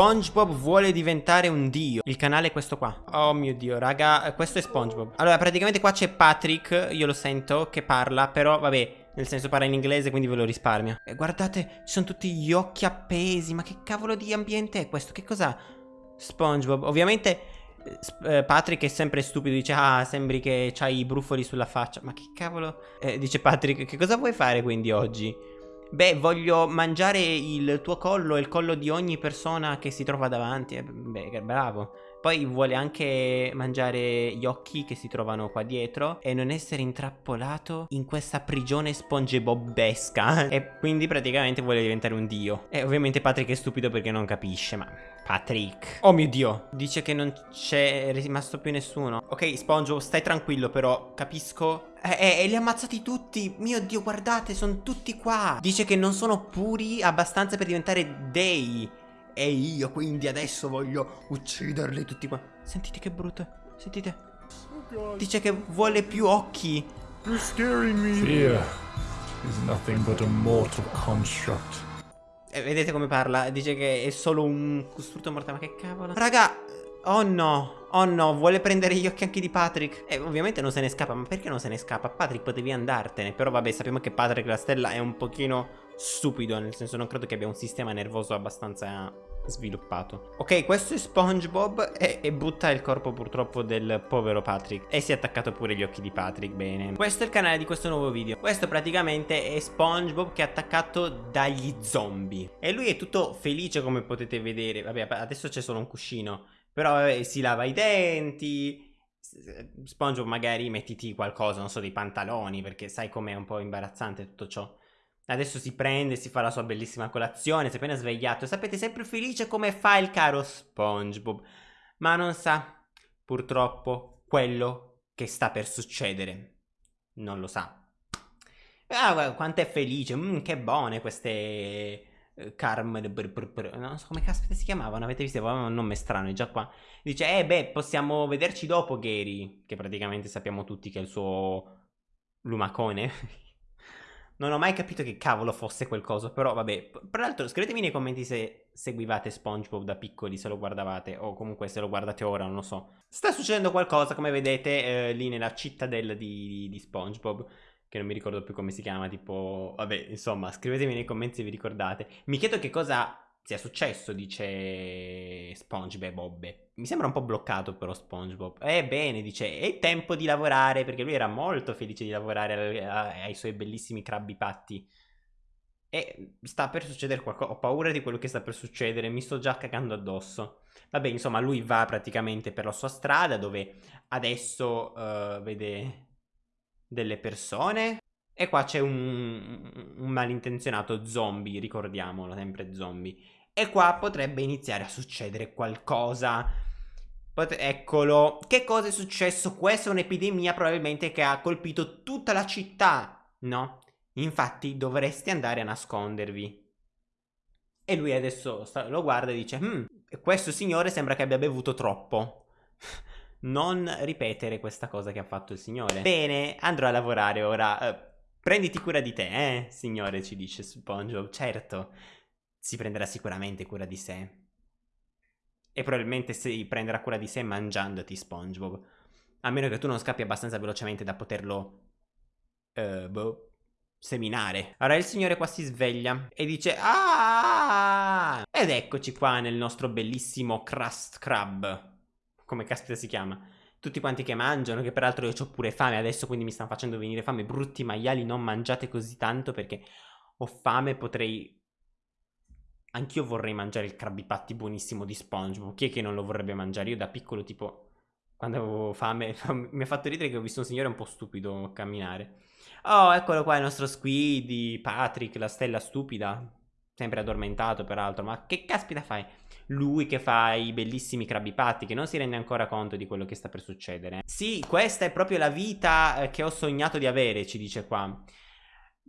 SpongeBob vuole diventare un dio Il canale è questo qua Oh mio dio raga Questo è SpongeBob Allora praticamente qua c'è Patrick Io lo sento che parla Però vabbè nel senso parla in inglese quindi ve lo risparmio E guardate ci sono tutti gli occhi appesi Ma che cavolo di ambiente è questo? Che cos'ha? SpongeBob Ovviamente eh, Patrick è sempre stupido, dice ah sembri che c'hai i brufoli sulla faccia Ma che cavolo eh, Dice Patrick che cosa vuoi fare quindi oggi? Beh, voglio mangiare il tuo collo e il collo di ogni persona che si trova davanti. Eh, beh, bravo. Poi vuole anche mangiare gli occhi che si trovano qua dietro e non essere intrappolato in questa prigione spongebobbesca. E quindi praticamente vuole diventare un dio. E ovviamente Patrick è stupido perché non capisce, ma... Patrick. Oh mio dio. Dice che non c'è rimasto più nessuno. Ok, SpongeBob, stai tranquillo però. Capisco. E eh, eh, li ha ammazzati tutti. Mio dio, guardate, sono tutti qua. Dice che non sono puri abbastanza per diventare dei. E io quindi adesso voglio ucciderli tutti qua. Sentite che brutto. Sentite. Dice che vuole più occhi. You're scaring me. Fear is nothing but a mortal construct. E vedete come parla? Dice che è solo un costrutto mortale. Ma che cavolo? Raga, oh no. Oh no, vuole prendere gli occhi anche di Patrick. E ovviamente non se ne scappa. Ma perché non se ne scappa? Patrick, potevi andartene. Però vabbè, sappiamo che Patrick la stella è un pochino stupido. Nel senso, non credo che abbia un sistema nervoso abbastanza sviluppato. Ok, questo è SpongeBob e, e, butta il corpo purtroppo del povero Patrick. E si è attaccato pure gli occhi di Patrick, bene. Questo è il canale di questo nuovo video. Questo praticamente è SpongeBob che è attaccato dagli zombie. E lui è tutto felice come potete vedere. Vabbè, adesso c'è solo un cuscino. Però eh, si lava i denti... SpongeBob magari mettiti qualcosa, non so, dei pantaloni, perché sai com'è un po' imbarazzante tutto ciò. Adesso si prende, si fa la sua bellissima colazione, si è appena svegliato. Sapete, sempre felice come fa il caro SpongeBob. Ma non sa, purtroppo, quello che sta per succedere. Non lo sa. Ah, quanto è felice. Mm, che buone queste... Uh, Carm... Non so come caspita si chiamavano, avete visto? Avevano un nome strano, è già qua. Dice, eh beh, possiamo vederci dopo, Gary. Che praticamente sappiamo tutti che è il suo lumacone. Non ho mai capito che cavolo fosse quel coso, però vabbè. Tra l'altro scrivetemi nei commenti se seguivate SpongeBob da piccoli, se lo guardavate, o comunque se lo guardate ora, non lo so. Sta succedendo qualcosa, come vedete, eh, lì nella cittadella di, di SpongeBob che non mi ricordo più come si chiama, tipo, vabbè, insomma, scrivetemi nei commenti se vi ricordate. Mi chiedo che cosa sia successo, dice SpongeBob. Mi sembra un po' bloccato però SpongeBob. Ebbene, eh, dice, è tempo di lavorare, perché lui era molto felice di lavorare ai suoi bellissimi crabbi patti. E sta per succedere qualcosa, ho paura di quello che sta per succedere, mi sto già cagando addosso. Vabbè, insomma, lui va praticamente per la sua strada, dove adesso uh, vede delle persone. E qua c'è un, un malintenzionato zombie, ricordiamolo, sempre zombie. E qua potrebbe iniziare a succedere qualcosa. Pot eccolo. Che cosa è successo? Questa è un'epidemia probabilmente che ha colpito tutta la città, no? Infatti dovresti andare a nascondervi. E lui adesso lo guarda e dice, hm, questo signore sembra che abbia bevuto troppo. non ripetere questa cosa che ha fatto il signore. Bene, andrò a lavorare ora. Uh, prenditi cura di te, eh, signore, ci dice SpongeBob. Certo si prenderà sicuramente cura di sé. E probabilmente si prenderà cura di sé mangiandoti SpongeBob. A meno che tu non scappi abbastanza velocemente da poterlo... Uh, boh, seminare. Allora il signore qua si sveglia e dice Ah! Ed eccoci qua nel nostro bellissimo Crust Crab. Come caspita si chiama? Tutti quanti che mangiano, che peraltro io ho pure fame adesso, quindi mi stanno facendo venire fame. Brutti maiali, non mangiate così tanto perché ho fame, potrei Anch'io vorrei mangiare il Krabby Patty buonissimo di SpongeBob. Chi è che non lo vorrebbe mangiare? Io da piccolo, tipo, quando avevo fame, mi ha fatto ridere che ho visto un signore un po' stupido camminare. Oh, eccolo qua il nostro Squiddy, Patrick, la stella stupida. Sempre addormentato, peraltro. Ma che caspita fai? Lui che fa i bellissimi Krabby Patty, che non si rende ancora conto di quello che sta per succedere. Sì, questa è proprio la vita eh, che ho sognato di avere, ci dice qua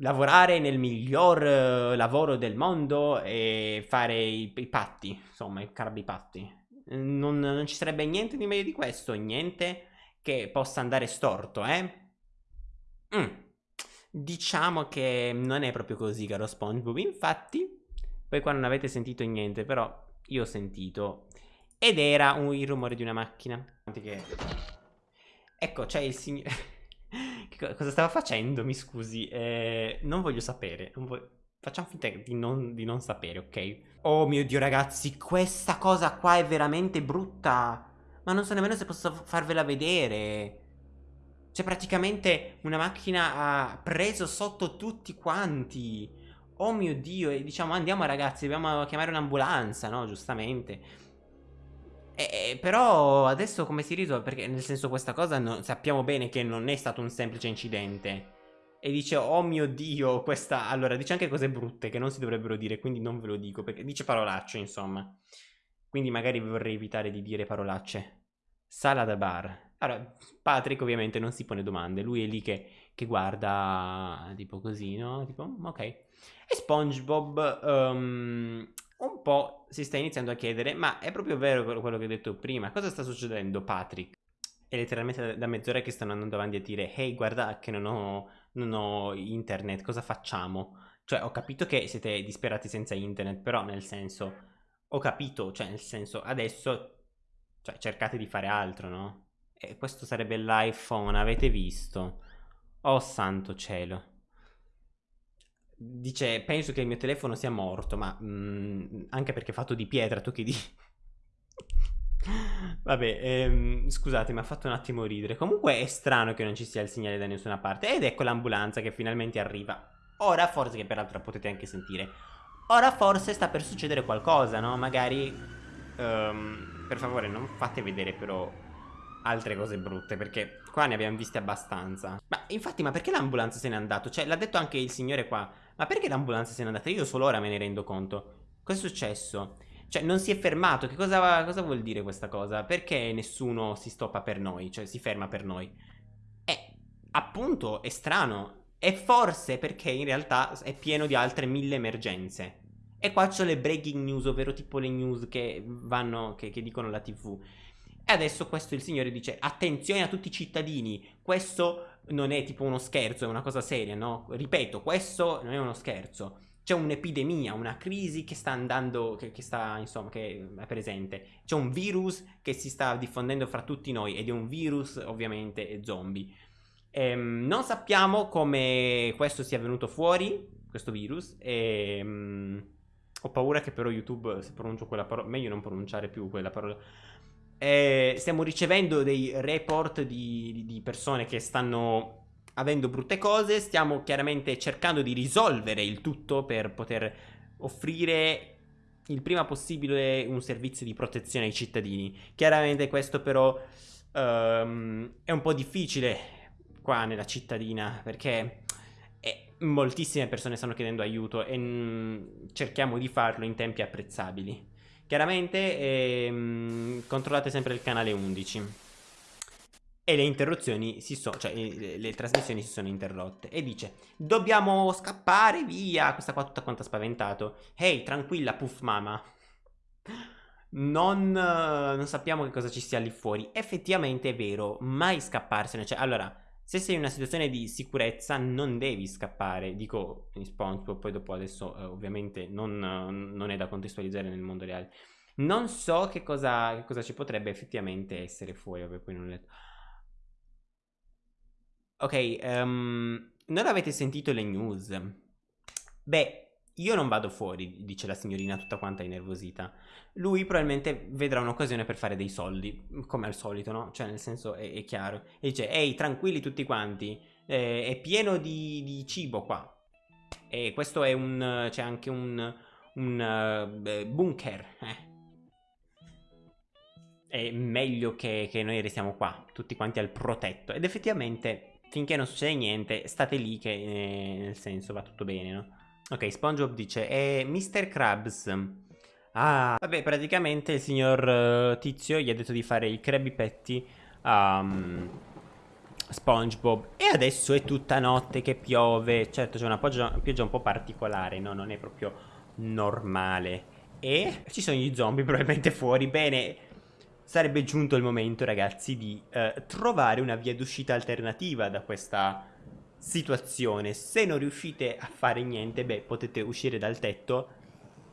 lavorare nel miglior uh, lavoro del mondo e fare i, i patti, insomma, i carbi patti. Non, non ci sarebbe niente di meglio di questo, niente che possa andare storto, eh? Mm. Diciamo che non è proprio così, caro SpongeBob. Infatti, poi qua non avete sentito niente, però io ho sentito. Ed era un, il rumore di una macchina. Ecco, c'è il signore... cosa stava facendo? Mi scusi. Eh, non voglio sapere. Non voglio... Facciamo finta di non, di non sapere, ok? Oh mio Dio, ragazzi, questa cosa qua è veramente brutta. Ma non so nemmeno se posso farvela vedere. Cioè, praticamente una macchina ha preso sotto tutti quanti. Oh mio Dio, e diciamo andiamo ragazzi, dobbiamo chiamare un'ambulanza, no? Giustamente. E, però adesso come si risolve? Perché nel senso questa cosa no, sappiamo bene che non è stato un semplice incidente. E dice, oh mio Dio, questa... Allora, dice anche cose brutte che non si dovrebbero dire, quindi non ve lo dico, perché dice parolacce, insomma. Quindi magari vorrei evitare di dire parolacce. Sala da bar. Allora, Patrick ovviamente non si pone domande, lui è lì che, che guarda tipo così, no? Tipo, mm, ok. E SpongeBob um, un po' si sta iniziando a chiedere, ma è proprio vero quello che ho detto prima, cosa sta succedendo Patrick? È letteralmente da mezz'ora che stanno andando avanti a dire, hey guarda che non ho, non ho internet, cosa facciamo? Cioè ho capito che siete disperati senza internet, però nel senso, ho capito, cioè nel senso, adesso cioè, cercate di fare altro, no? E questo sarebbe l'iPhone, avete visto? Oh santo cielo. Dice, penso che il mio telefono sia morto, ma mm, anche perché è fatto di pietra, tu che dici? Vabbè, ehm, scusate, mi ha fatto un attimo ridere. Comunque è strano che non ci sia il segnale da nessuna parte. Ed ecco l'ambulanza che finalmente arriva. Ora, forse, che peraltro potete anche sentire. Ora forse sta per succedere qualcosa, no? Magari... Um, per favore, non fate vedere però altre cose brutte perché qua ne abbiamo viste abbastanza. Ma infatti, ma perché l'ambulanza se n'è andato? Cioè, l'ha detto anche il signore qua. Ma perché l'ambulanza se n'è andata? Io solo ora me ne rendo conto. Cosa è successo? Cioè, non si è fermato. Che cosa, cosa vuol dire questa cosa? Perché nessuno si stoppa per noi? Cioè, si ferma per noi? Eh, appunto, è strano. E forse perché in realtà è pieno di altre mille emergenze. E qua c'ho le breaking news, ovvero tipo le news che vanno, che, che dicono la tv. E adesso questo il signore dice attenzione a tutti i cittadini, questo non è tipo uno scherzo, è una cosa seria, no? Ripeto, questo non è uno scherzo. C'è un'epidemia, una crisi che sta andando, che, che, sta, insomma, che è presente. C'è un virus che si sta diffondendo fra tutti noi ed è un virus ovviamente zombie. Ehm, non sappiamo come questo sia venuto fuori, questo virus, e... Um, ho paura che però YouTube, se pronuncio quella parola, meglio non pronunciare più quella parola eh, stiamo ricevendo dei report di, di persone che stanno avendo brutte cose, stiamo chiaramente cercando di risolvere il tutto per poter offrire il prima possibile un servizio di protezione ai cittadini. Chiaramente questo però um, è un po' difficile qua nella cittadina perché eh, moltissime persone stanno chiedendo aiuto e mm, cerchiamo di farlo in tempi apprezzabili. Chiaramente ehm, controllate sempre il canale 11 e le interruzioni si sono, cioè le, le, trasmissioni si sono interrotte. E dice dobbiamo scappare via, questa qua tutta quanta spaventato, hey, tranquilla puff mama, non, non sappiamo che cosa ci sia lì fuori, effettivamente è vero, mai scapparsene, cioè allora se sei in una situazione di sicurezza non devi scappare, dico in SpongeBob, poi dopo adesso eh, ovviamente non, non, è da contestualizzare nel mondo reale. Non so che cosa, che cosa ci potrebbe effettivamente essere fuori, vabbè poi non letto. Ok, um, non avete sentito le news? Beh, io non vado fuori, dice la signorina tutta quanta innervosita. Lui probabilmente vedrà un'occasione per fare dei soldi, come al solito, no? Cioè, nel senso, è, è chiaro. E dice, ehi, tranquilli tutti quanti, eh, è pieno di, di, cibo qua. E questo è un... c'è anche un... un uh, bunker, eh. È meglio che, che noi restiamo qua, tutti quanti al protetto. Ed effettivamente, finché non succede niente, state lì che, eh, nel senso, va tutto bene, no? Ok, SpongeBob dice, è Mr. Krabs. Ah, vabbè, praticamente il signor uh, Tizio gli ha detto di fare il Krabby Patty a um, SpongeBob. E adesso è tutta notte che piove. Certo, c'è una pioggia, pioggia un po' particolare, no? Non è proprio normale. E ci sono gli zombie probabilmente fuori. Bene, sarebbe giunto il momento, ragazzi, di eh, trovare una via d'uscita alternativa da questa situazione. Se non riuscite a fare niente, beh, potete uscire dal tetto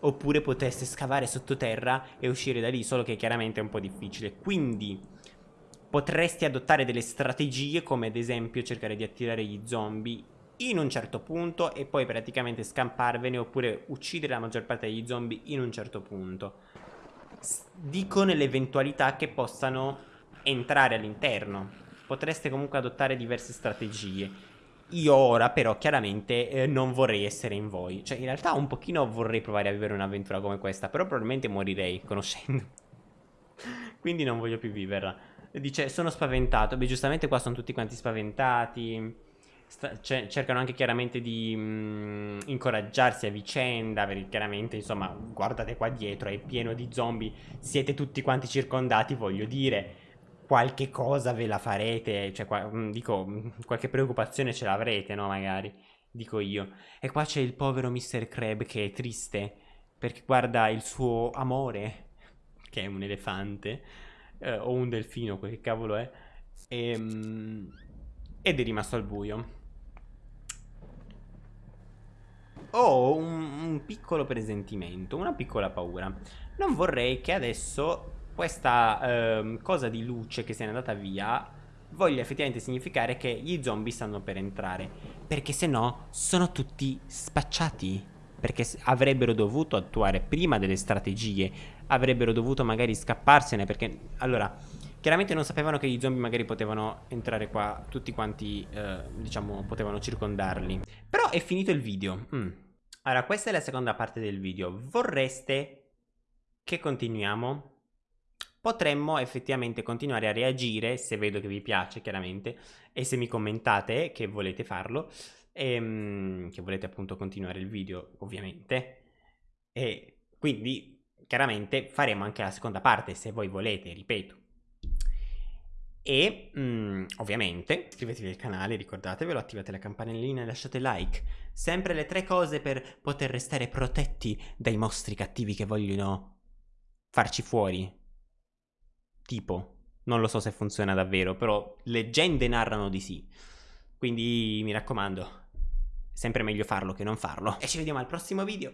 oppure poteste scavare sottoterra e uscire da lì, solo che chiaramente è un po' difficile. Quindi potresti adottare delle strategie come ad esempio cercare di attirare gli zombie in un certo punto e poi praticamente scamparvene oppure uccidere la maggior parte degli zombie in un certo punto. Dico nell'eventualità che possano entrare all'interno. Potreste comunque adottare diverse strategie. Io ora però chiaramente eh, non vorrei essere in voi. Cioè in realtà un pochino vorrei provare a vivere un'avventura come questa, però probabilmente morirei conoscendo. Quindi non voglio più viverla. Dice sono spaventato. Beh giustamente qua sono tutti quanti spaventati cercano anche chiaramente di mh, mm, incoraggiarsi a vicenda, perché chiaramente, insomma, guardate qua dietro, è pieno di zombie, siete tutti quanti circondati, voglio dire, qualche cosa ve la farete, cioè, qua, mm, dico, mm, qualche preoccupazione ce l'avrete, no, magari, dico io. E qua c'è il povero Mr. Crab che è triste, perché guarda il suo amore, che è un elefante, eh, o un delfino, quel che cavolo è, e, ed è rimasto al buio. ho un, un piccolo presentimento, una piccola paura. Non vorrei che adesso questa eh, cosa di luce che se n'è andata via voglia effettivamente significare che gli zombie stanno per entrare. Perché se no sono tutti spacciati. Perché avrebbero dovuto attuare prima delle strategie, avrebbero dovuto magari scapparsene. Perché allora, chiaramente non sapevano che gli zombie magari potevano entrare qua, tutti quanti, eh, diciamo, potevano circondarli. Però è finito il video. Mm. Allora, questa è la seconda parte del video. Vorreste che continuiamo? Potremmo effettivamente continuare a reagire, se vedo che vi piace chiaramente, e se mi commentate che volete farlo, e, ehm, che volete appunto continuare il video ovviamente. E quindi chiaramente faremo anche la seconda parte se voi volete, ripeto. E mh, mm, ovviamente iscrivetevi al canale, ricordatevelo, attivate la campanellina e lasciate like. Sempre le tre cose per poter restare protetti dai mostri cattivi che vogliono farci fuori. Tipo, non lo so se funziona davvero, però leggende narrano di sì. Quindi mi raccomando, sempre meglio farlo che non farlo. E ci vediamo al prossimo video.